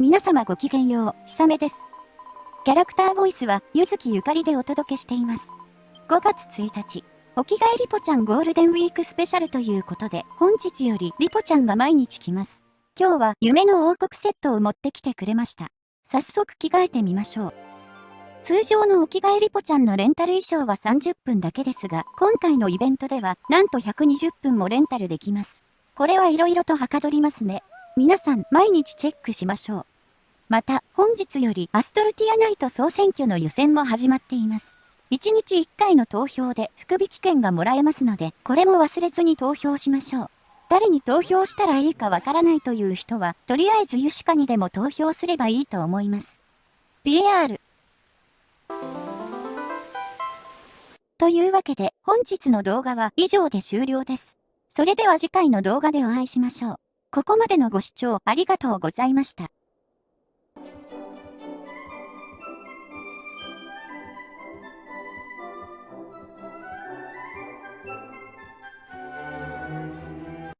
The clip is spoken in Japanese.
皆様ごきげんよう、ひさめです。キャラクターボイスは、ゆずきゆかりでお届けしています。5月1日、お着替えリポちゃんゴールデンウィークスペシャルということで、本日よりリポちゃんが毎日来ます。今日は夢の王国セットを持ってきてくれました。早速着替えてみましょう。通常のお着替えリポちゃんのレンタル衣装は30分だけですが、今回のイベントでは、なんと120分もレンタルできます。これは色々とはかどりますね。皆さん、毎日チェックしましょう。また、本日よりアストルティアナイト総選挙の予選も始まっています。1日1回の投票で福引券がもらえますので、これも忘れずに投票しましょう。誰に投票したらいいかわからないという人は、とりあえずユシカにでも投票すればいいと思います。PR というわけで、本日の動画は以上で終了です。それでは次回の動画でお会いしましょう。ここまでのご視聴ありがとうございました。